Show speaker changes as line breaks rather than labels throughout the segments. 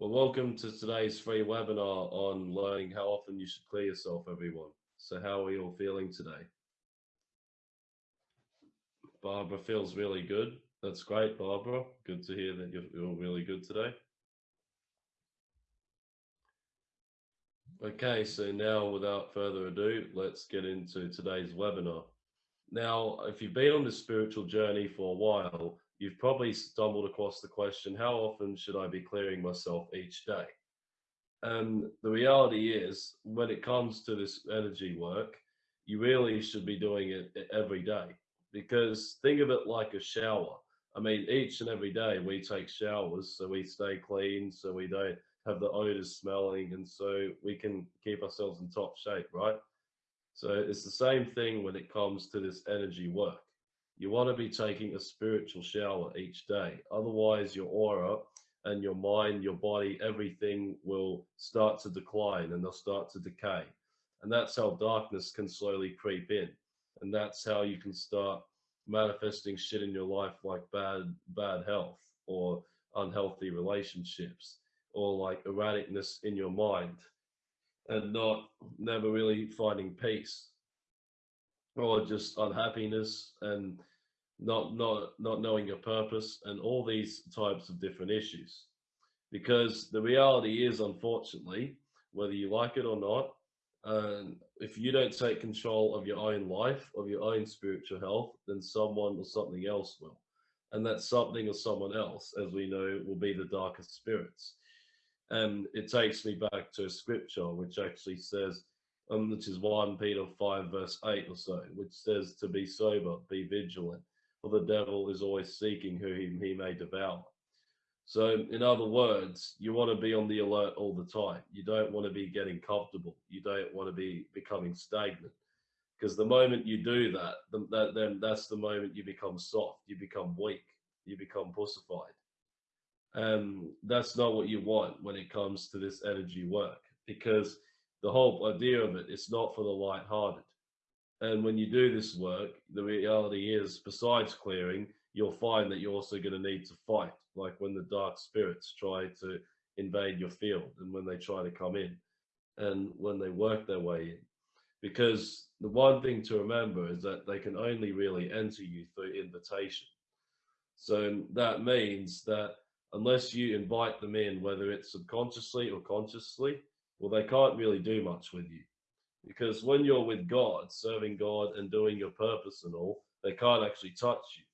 Well, welcome to today's free webinar on learning how often you should clear yourself, everyone. So how are you all feeling today? Barbara feels really good. That's great, Barbara. Good to hear that you're all really good today. Okay, so now without further ado, let's get into today's webinar. Now, if you've been on this spiritual journey for a while, you've probably stumbled across the question, how often should I be clearing myself each day? And the reality is, when it comes to this energy work, you really should be doing it every day because think of it like a shower. I mean, each and every day we take showers so we stay clean, so we don't have the odors smelling, and so we can keep ourselves in top shape, right? So it's the same thing when it comes to this energy work. You want to be taking a spiritual shower each day. Otherwise, your aura and your mind, your body, everything will start to decline and they'll start to decay. And that's how darkness can slowly creep in and that's how you can start manifesting shit in your life like bad bad health or unhealthy relationships or like erraticness in your mind and not never really finding peace or just unhappiness and not not not knowing your purpose and all these types of different issues because the reality is unfortunately whether you like it or not and if you don't take control of your own life, of your own spiritual health, then someone or something else will. And that something or someone else, as we know, will be the darkest spirits. And it takes me back to a scripture which actually says, um, which is 1 Peter 5, verse 8 or so, which says to be sober, be vigilant, for the devil is always seeking who he, may devour. So, in other words, you want to be on the alert all the time. You don't want to be getting comfortable. You don't want to be becoming stagnant. Because the moment you do that, that, then that's the moment you become soft, you become weak, you become pussified. And that's not what you want when it comes to this energy work. Because the whole idea of it, it's not for the light-hearted. And when you do this work, the reality is, besides clearing, you'll find that you're also going to need to fight like when the dark spirits try to invade your field and when they try to come in and when they work their way in because the one thing to remember is that they can only really enter you through invitation so that means that unless you invite them in whether it's subconsciously or consciously well they can't really do much with you because when you're with god serving god and doing your purpose and all they can't actually touch you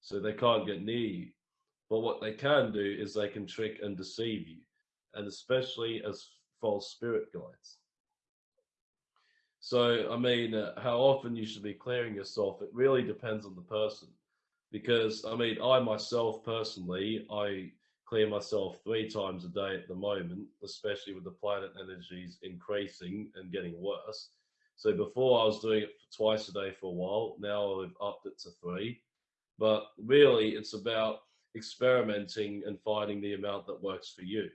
so they can't get near you but what they can do is they can trick and deceive you, and especially as false spirit guides. So, I mean, uh, how often you should be clearing yourself, it really depends on the person. Because, I mean, I myself personally, I clear myself three times a day at the moment, especially with the planet energies increasing and getting worse. So before I was doing it twice a day for a while, now I've upped it to three. But really, it's about experimenting and finding the amount that works for you.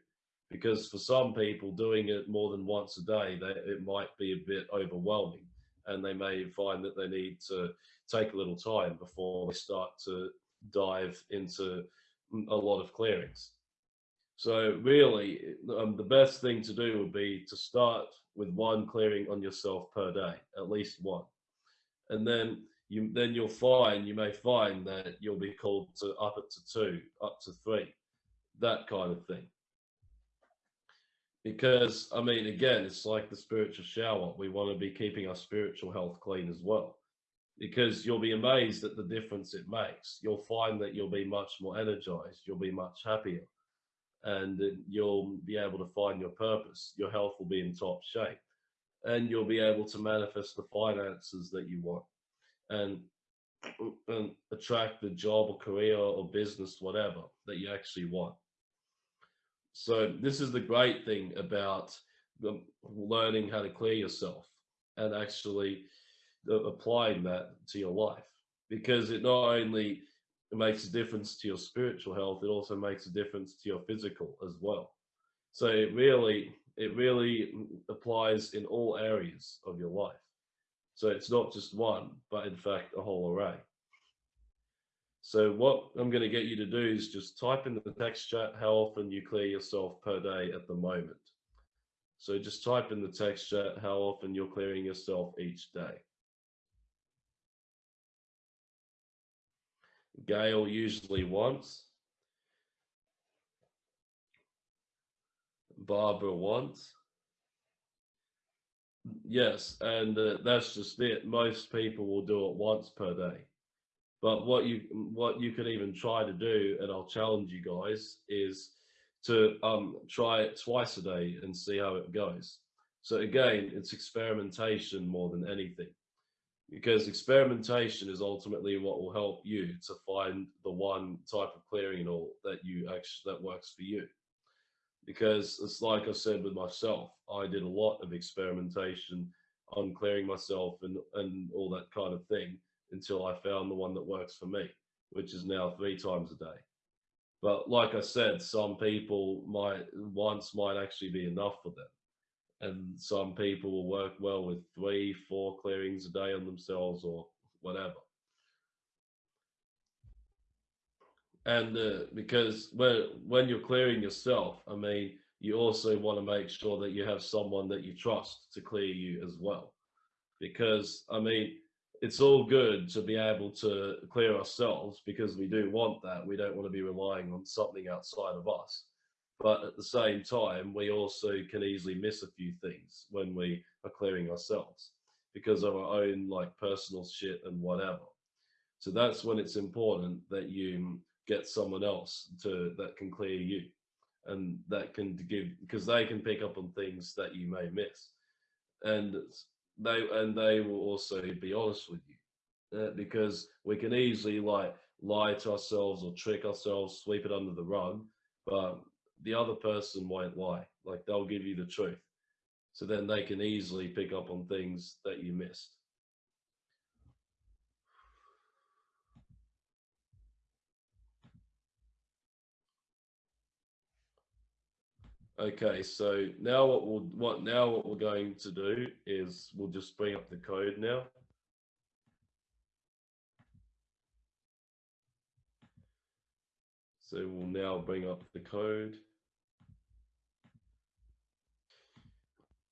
Because for some people, doing it more than once a day, they, it might be a bit overwhelming and they may find that they need to take a little time before they start to dive into a lot of clearings. So really, um, the best thing to do would be to start with one clearing on yourself per day, at least one. And then you then you'll find you may find that you'll be called to up it to two, up to three, that kind of thing. Because I mean, again, it's like the spiritual shower. We want to be keeping our spiritual health clean as well. Because you'll be amazed at the difference it makes. You'll find that you'll be much more energized, you'll be much happier, and you'll be able to find your purpose. Your health will be in top shape, and you'll be able to manifest the finances that you want and, and attract the job or career or business, whatever that you actually want. So this is the great thing about um, learning how to clear yourself and actually applying that to your life because it not only makes a difference to your spiritual health, it also makes a difference to your physical as well. So it really, it really applies in all areas of your life. So it's not just one, but in fact, a whole array. So what I'm going to get you to do is just type in the text chat how often you clear yourself per day at the moment. So just type in the text chat how often you're clearing yourself each day. Gail usually once. Barbara wants. Yes, and uh, that's just it. Most people will do it once per day. But what you what you could even try to do, and I'll challenge you guys, is to um, try it twice a day and see how it goes. So again, it's experimentation more than anything, because experimentation is ultimately what will help you to find the one type of clearing all that you actually that works for you. Because it's like I said with myself, I did a lot of experimentation on clearing myself and and all that kind of thing until I found the one that works for me, which is now three times a day. But like I said, some people might once might actually be enough for them. And some people will work well with three, four clearings a day on themselves or whatever. And uh, because when when you're clearing yourself, I mean, you also want to make sure that you have someone that you trust to clear you as well. Because I mean, it's all good to be able to clear ourselves because we do want that. We don't want to be relying on something outside of us. But at the same time, we also can easily miss a few things when we are clearing ourselves because of our own like personal shit and whatever. So that's when it's important that you get someone else to that can clear you and that can give because they can pick up on things that you may miss. And they and they will also be honest with you uh, because we can easily like lie to ourselves or trick ourselves sweep it under the rug but the other person won't lie like they'll give you the truth so then they can easily pick up on things that you missed Okay, so now what we'll what now what we're going to do is we'll just bring up the code now. So we'll now bring up the code.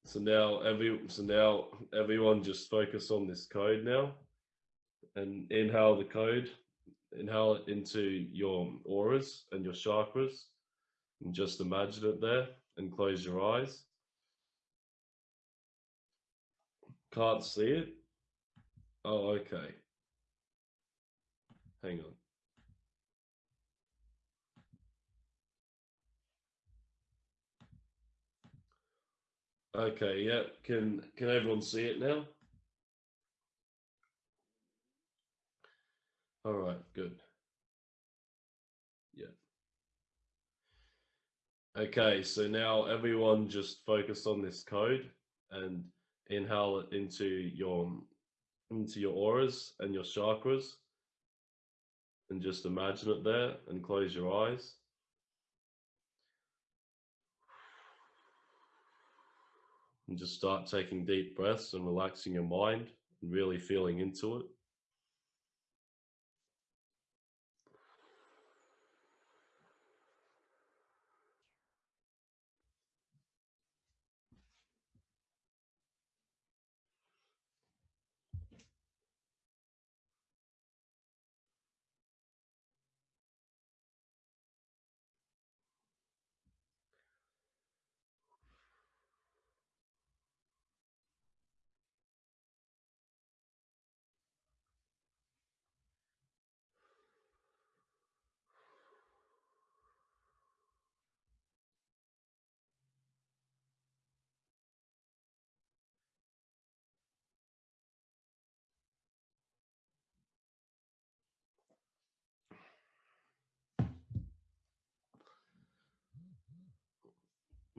So now every so now everyone just focus on this code now and inhale the code, inhale it into your auras and your chakras and just imagine it there and close your eyes. Can't see it? Oh, okay. Hang on. Okay, yeah. Can can everyone see it now? All right, good. Yeah. Okay, so now everyone just focus on this code and inhale it into your into your auras and your chakras and just imagine it there and close your eyes. And just start taking deep breaths and relaxing your mind and really feeling into it.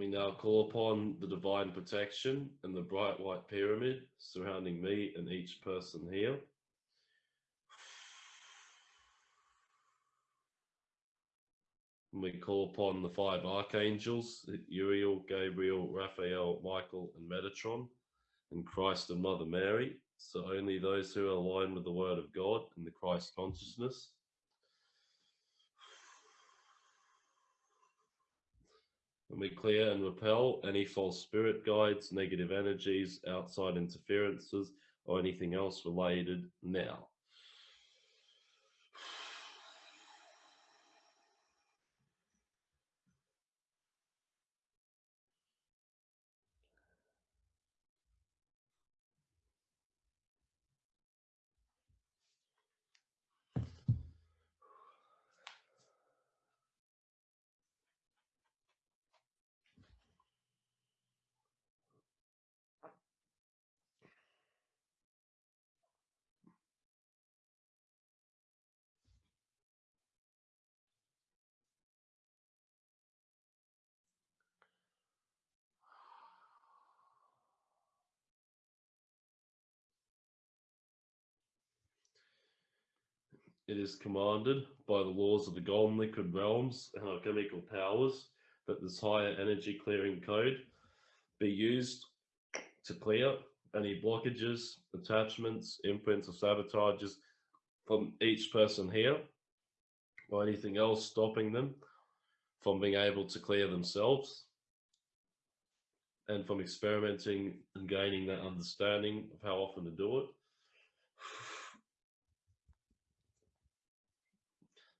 We now call upon the divine protection and the bright white pyramid surrounding me and each person here. we call upon the five archangels, Uriel, Gabriel, Raphael, Michael, and Metatron, and Christ and Mother Mary. So only those who are aligned with the word of God and the Christ consciousness And we clear and repel any false spirit guides, negative energies, outside interferences, or anything else related now. It is commanded by the laws of the golden liquid realms and alchemical powers that this higher energy clearing code be used to clear any blockages, attachments, imprints, or sabotages from each person here, or anything else stopping them from being able to clear themselves, and from experimenting and gaining that understanding of how often to do it.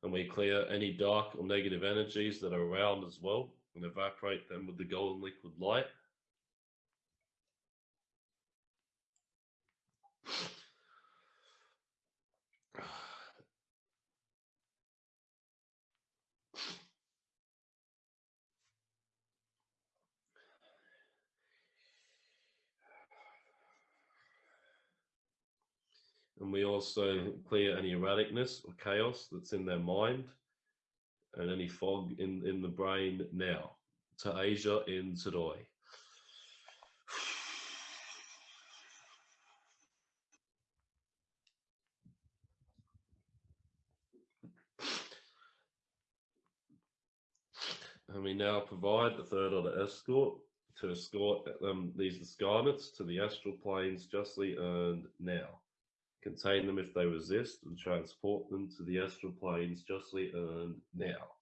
And we clear any dark or negative energies that are around as well and evaporate them with the golden liquid light. And we also clear any erraticness or chaos that's in their mind and any fog in, in the brain now. To Asia in today. And we now provide the third order escort to escort um, these scarnets to the astral planes justly earned now contain them if they resist, and transport them to the astral planes justly earned now.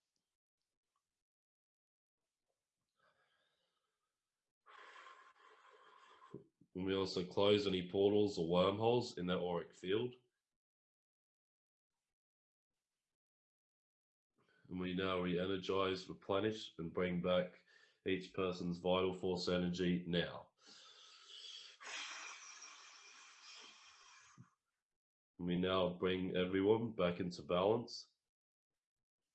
And we also close any portals or wormholes in their auric field. And we now re-energize, replenish, and bring back each person's vital force energy now. We now bring everyone back into balance.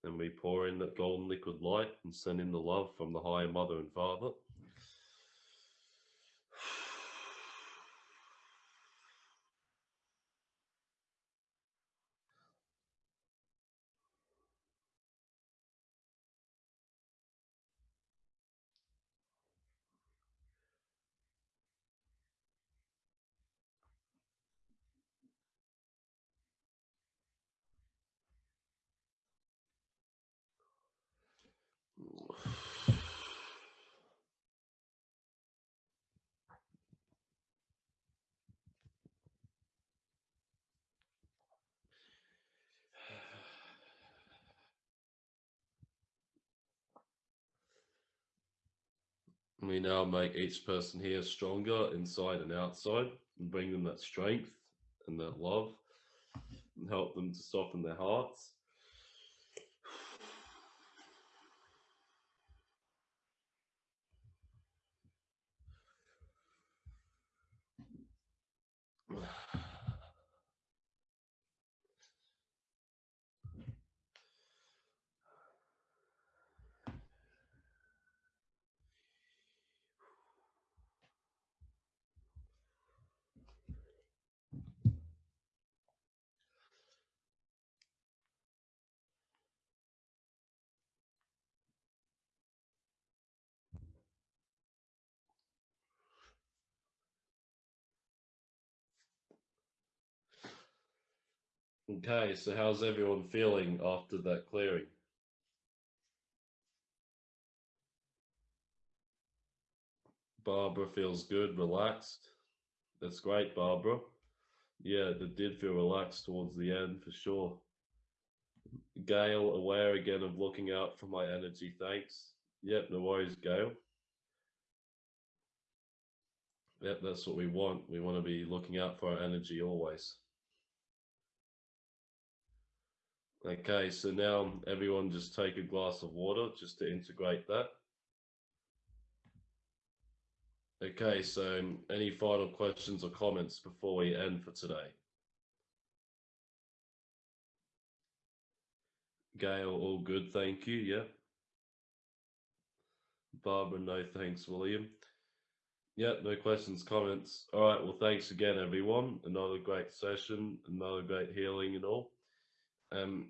And we pour in that golden liquid light and send in the love from the higher mother and father. We now make each person here stronger inside and outside and bring them that strength and that love and help them to soften their hearts. Okay, so how's everyone feeling after that clearing? Barbara feels good, relaxed. That's great, Barbara. Yeah, it did feel relaxed towards the end for sure. Gail, aware again of looking out for my energy, thanks. Yep, no worries, Gail. Yep, that's what we want. We want to be looking out for our energy always. Okay, so now everyone just take a glass of water just to integrate that. Okay, so any final questions or comments before we end for today? Gail, all good, thank you, yeah. Barbara, no thanks, William. Yeah, no questions, comments. All right, well, thanks again, everyone. Another great session, another great healing and all. Um,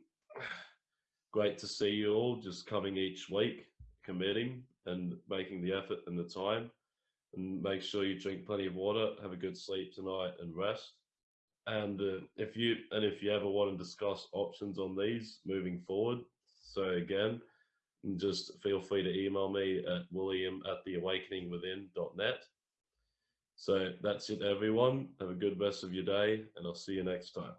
great to see you all just coming each week, committing and making the effort and the time. And make sure you drink plenty of water, have a good sleep tonight, and rest. And uh, if you and if you ever want to discuss options on these moving forward, so again, just feel free to email me at william at theawakeningwithin.net. So that's it, everyone. Have a good rest of your day, and I'll see you next time.